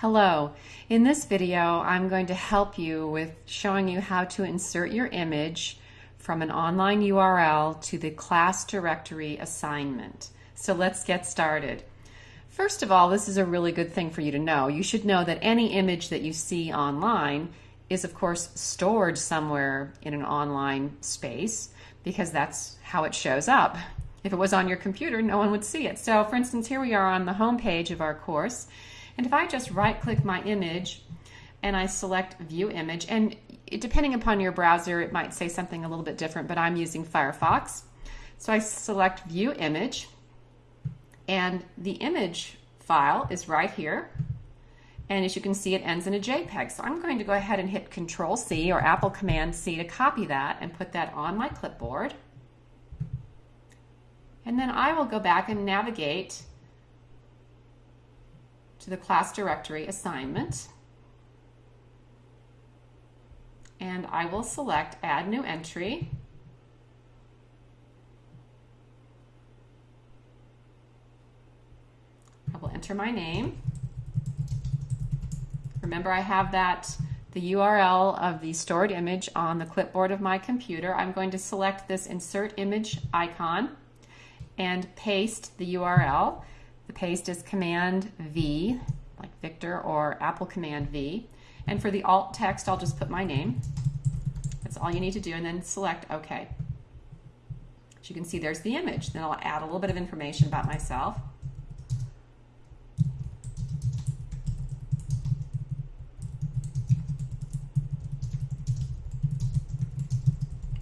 Hello. In this video, I'm going to help you with showing you how to insert your image from an online URL to the class directory assignment. So let's get started. First of all, this is a really good thing for you to know. You should know that any image that you see online is of course stored somewhere in an online space because that's how it shows up. If it was on your computer, no one would see it. So for instance, here we are on the home page of our course and if I just right click my image and I select view image, and depending upon your browser, it might say something a little bit different, but I'm using Firefox. So I select view image and the image file is right here. And as you can see, it ends in a JPEG. So I'm going to go ahead and hit Control C or Apple Command C to copy that and put that on my clipboard. And then I will go back and navigate the class directory assignment. And I will select add new entry. I will enter my name. Remember I have that the URL of the stored image on the clipboard of my computer. I'm going to select this insert image icon and paste the URL. The paste is Command V, like Victor, or Apple Command V. And for the alt text, I'll just put my name. That's all you need to do, and then select OK. As you can see, there's the image. Then I'll add a little bit of information about myself.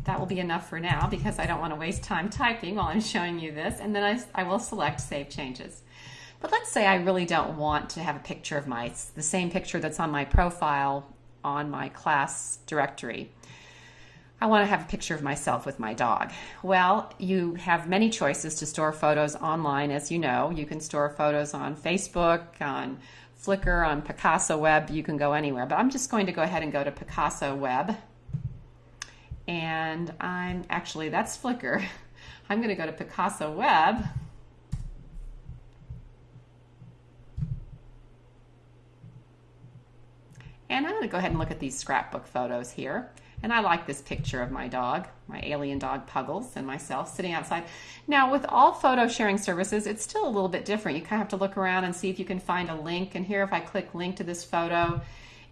That will be enough for now because I don't want to waste time typing while I'm showing you this. And then I, I will select Save Changes. But let's say I really don't want to have a picture of my, the same picture that's on my profile on my class directory. I want to have a picture of myself with my dog. Well, you have many choices to store photos online, as you know. You can store photos on Facebook, on Flickr, on Picasa Web. You can go anywhere. But I'm just going to go ahead and go to Picasa Web. And I'm actually, that's Flickr. I'm going to go to Picasa Web. And I'm going to go ahead and look at these scrapbook photos here. And I like this picture of my dog, my alien dog Puggles, and myself sitting outside. Now, with all photo sharing services, it's still a little bit different. You kind of have to look around and see if you can find a link. And here, if I click link to this photo,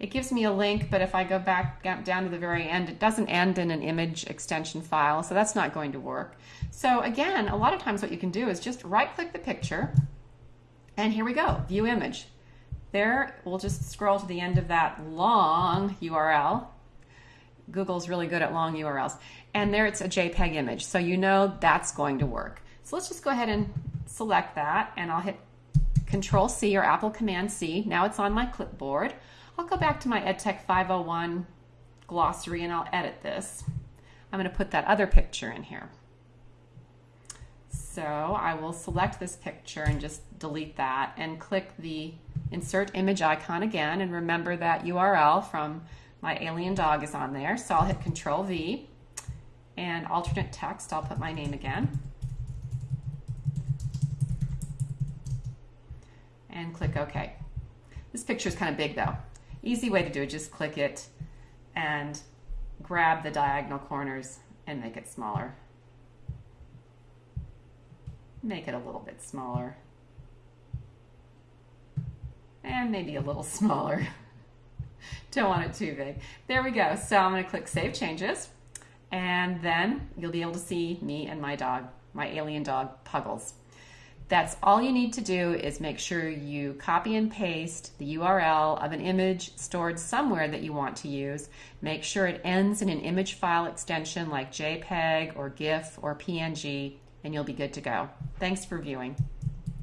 it gives me a link, but if I go back down to the very end, it doesn't end in an image extension file, so that's not going to work. So again, a lot of times what you can do is just right-click the picture, and here we go, view image. There, we'll just scroll to the end of that long URL. Google's really good at long URLs. And there it's a JPEG image, so you know that's going to work. So let's just go ahead and select that, and I'll hit Control C or Apple Command C. Now it's on my clipboard. I'll go back to my EdTech 501 glossary and I'll edit this. I'm going to put that other picture in here. So I will select this picture and just delete that and click the insert image icon again and remember that URL from my alien dog is on there. So I'll hit Control V and alternate text, I'll put my name again. Click OK. This picture is kind of big though. Easy way to do it, just click it and grab the diagonal corners and make it smaller. Make it a little bit smaller and maybe a little smaller. Don't want it too big. There we go. So I'm going to click Save Changes, and then you'll be able to see me and my dog, my alien dog, Puggles. That's all you need to do is make sure you copy and paste the URL of an image stored somewhere that you want to use. Make sure it ends in an image file extension like JPEG or GIF or PNG, and you'll be good to go. Thanks for viewing.